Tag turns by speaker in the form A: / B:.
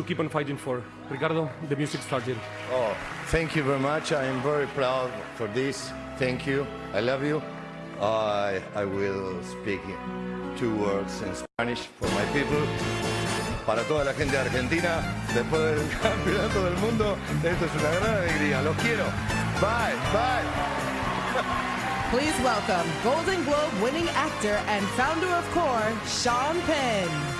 A: to keep on fighting for. Ricardo, the music started.
B: Oh, thank you very much. I am very proud for this. Thank you. I love you. I, I will speak two words in Spanish for my people. Para toda la gente de Argentina, después del campeonato del mundo, esto es una gran alegría. Los quiero. Bye, bye.
C: Please welcome Golden Globe winning actor and founder of CORE, Sean Penn.